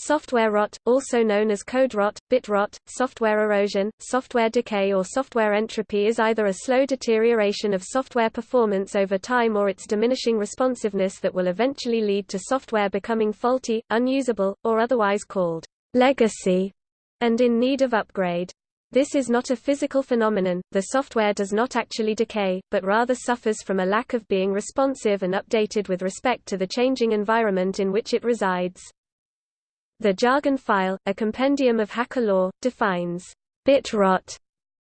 Software rot, also known as code rot, bit rot, software erosion, software decay or software entropy is either a slow deterioration of software performance over time or its diminishing responsiveness that will eventually lead to software becoming faulty, unusable, or otherwise called legacy, and in need of upgrade. This is not a physical phenomenon, the software does not actually decay, but rather suffers from a lack of being responsive and updated with respect to the changing environment in which it resides. The jargon file, a compendium of hacker lore, defines bit rot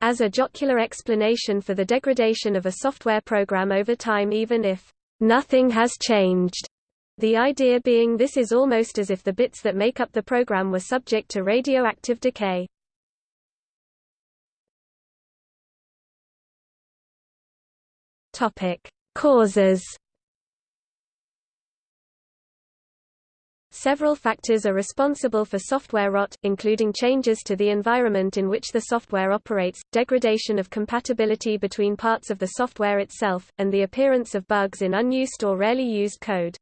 as a jocular explanation for the degradation of a software program over time even if nothing has changed. The idea being this is almost as if the bits that make up the program were subject to radioactive decay. Topic: Causes Several factors are responsible for software rot, including changes to the environment in which the software operates, degradation of compatibility between parts of the software itself, and the appearance of bugs in unused or rarely used code.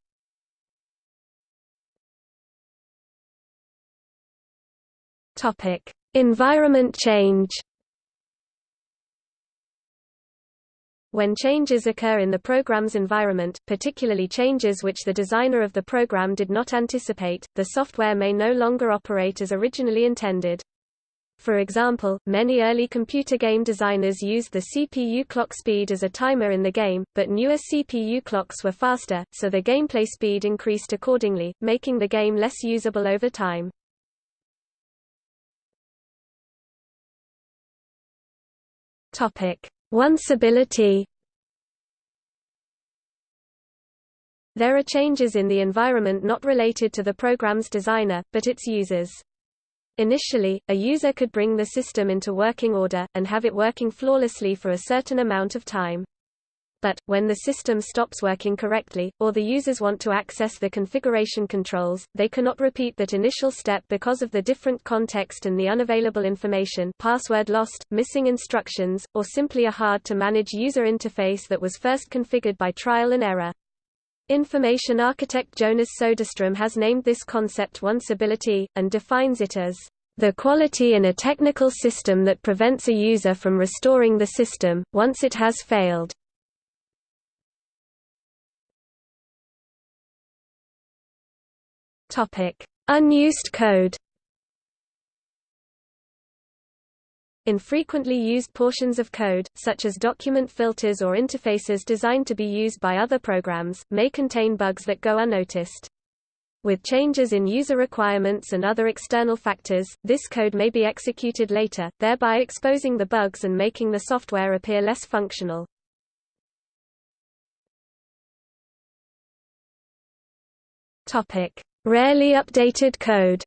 Environment change. When changes occur in the program's environment, particularly changes which the designer of the program did not anticipate, the software may no longer operate as originally intended. For example, many early computer game designers used the CPU clock speed as a timer in the game, but newer CPU clocks were faster, so the gameplay speed increased accordingly, making the game less usable over time. Topic: Onceability There are changes in the environment not related to the program's designer, but its users. Initially, a user could bring the system into working order, and have it working flawlessly for a certain amount of time. But, when the system stops working correctly, or the users want to access the configuration controls, they cannot repeat that initial step because of the different context and the unavailable information password lost, missing instructions, or simply a hard-to-manage user interface that was first configured by trial and error. Information architect Jonas Soderstrom has named this concept onceability, and defines it as the quality in a technical system that prevents a user from restoring the system, once it has failed. Topic: Unused code. Infrequently used portions of code, such as document filters or interfaces designed to be used by other programs, may contain bugs that go unnoticed. With changes in user requirements and other external factors, this code may be executed later, thereby exposing the bugs and making the software appear less functional. Topic: Rarely updated code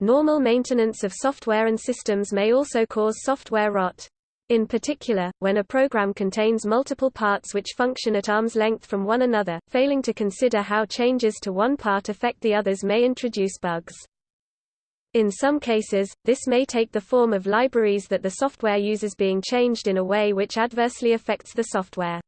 Normal maintenance of software and systems may also cause software rot. In particular, when a program contains multiple parts which function at arm's length from one another, failing to consider how changes to one part affect the others may introduce bugs. In some cases, this may take the form of libraries that the software uses being changed in a way which adversely affects the software.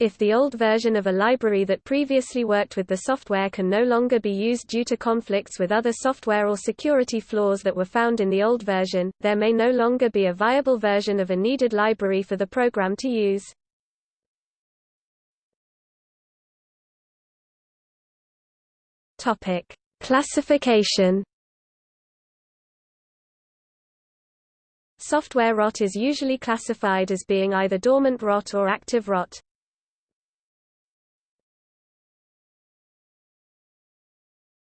If the old version of a library that previously worked with the software can no longer be used due to conflicts with other software or security flaws that were found in the old version, there may no longer be a viable version of a needed library for the program to use. Topic: Classification Software rot is usually classified as being either dormant rot or active rot.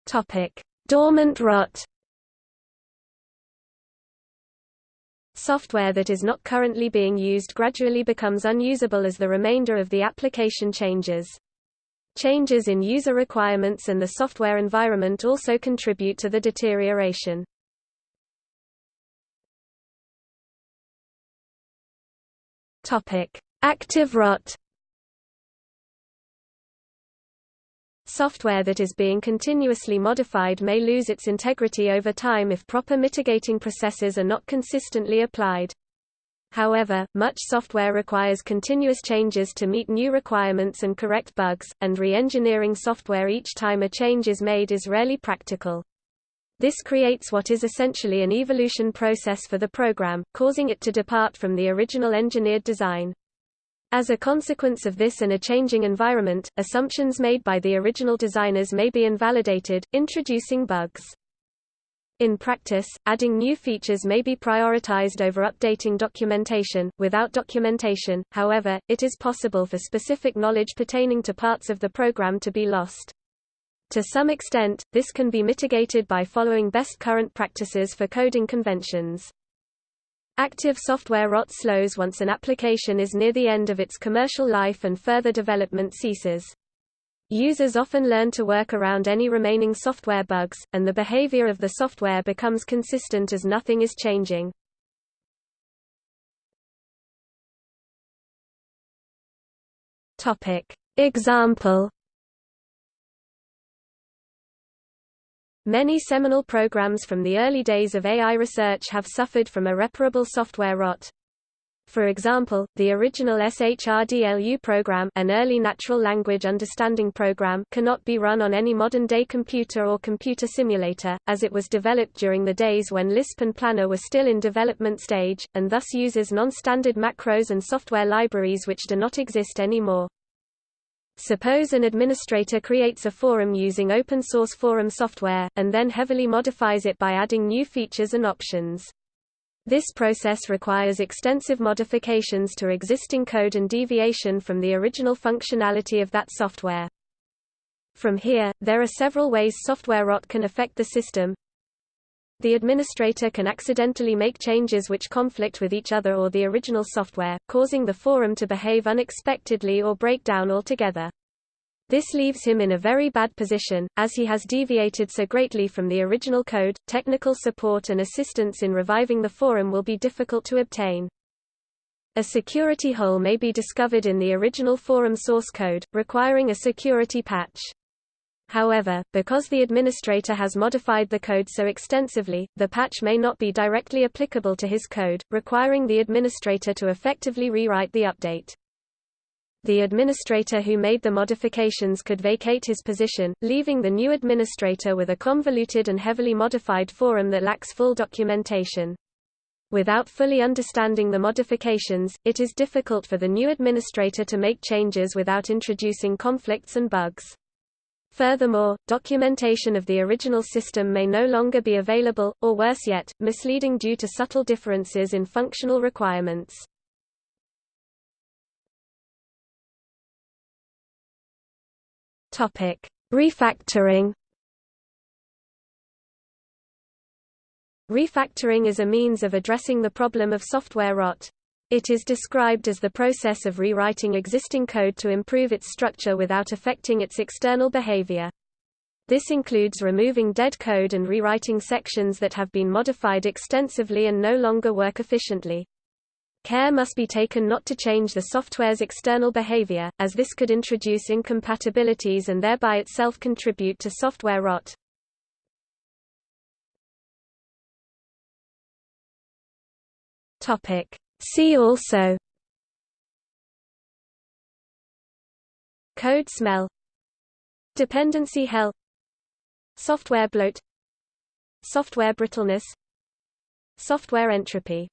Topic: Dormant rot. Software that is not currently being used gradually becomes unusable as the remainder of the application changes. Changes in user requirements and the software environment also contribute to the deterioration. Topic: Active rot. Software that is being continuously modified may lose its integrity over time if proper mitigating processes are not consistently applied. However, much software requires continuous changes to meet new requirements and correct bugs, and re-engineering software each time a change is made is rarely practical. This creates what is essentially an evolution process for the program, causing it to depart from the original engineered design. As a consequence of this and a changing environment, assumptions made by the original designers may be invalidated, introducing bugs. In practice, adding new features may be prioritized over updating documentation. Without documentation, however, it is possible for specific knowledge pertaining to parts of the program to be lost. To some extent, this can be mitigated by following best current practices for coding conventions. Active software rot slows once an application is near the end of its commercial life and further development ceases. Users often learn to work around any remaining software bugs, and the behavior of the software becomes consistent as nothing is changing. Example Many seminal programs from the early days of AI research have suffered from irreparable software rot. For example, the original SHRDLU program an early natural language understanding program cannot be run on any modern-day computer or computer simulator, as it was developed during the days when Lisp and Planner were still in development stage, and thus uses non-standard macros and software libraries which do not exist anymore. Suppose an administrator creates a forum using open-source forum software, and then heavily modifies it by adding new features and options. This process requires extensive modifications to existing code and deviation from the original functionality of that software. From here, there are several ways software rot can affect the system. The administrator can accidentally make changes which conflict with each other or the original software, causing the forum to behave unexpectedly or break down altogether. This leaves him in a very bad position, as he has deviated so greatly from the original code. Technical support and assistance in reviving the forum will be difficult to obtain. A security hole may be discovered in the original forum source code, requiring a security patch. However, because the administrator has modified the code so extensively, the patch may not be directly applicable to his code, requiring the administrator to effectively rewrite the update the administrator who made the modifications could vacate his position, leaving the new administrator with a convoluted and heavily modified forum that lacks full documentation. Without fully understanding the modifications, it is difficult for the new administrator to make changes without introducing conflicts and bugs. Furthermore, documentation of the original system may no longer be available, or worse yet, misleading due to subtle differences in functional requirements. Topic: Refactoring. Refactoring is a means of addressing the problem of software rot. It is described as the process of rewriting existing code to improve its structure without affecting its external behavior. This includes removing dead code and rewriting sections that have been modified extensively and no longer work efficiently. Care must be taken not to change the software's external behavior, as this could introduce incompatibilities and thereby itself contribute to software rot. Topic. See also Code smell Dependency hell Software bloat Software brittleness Software entropy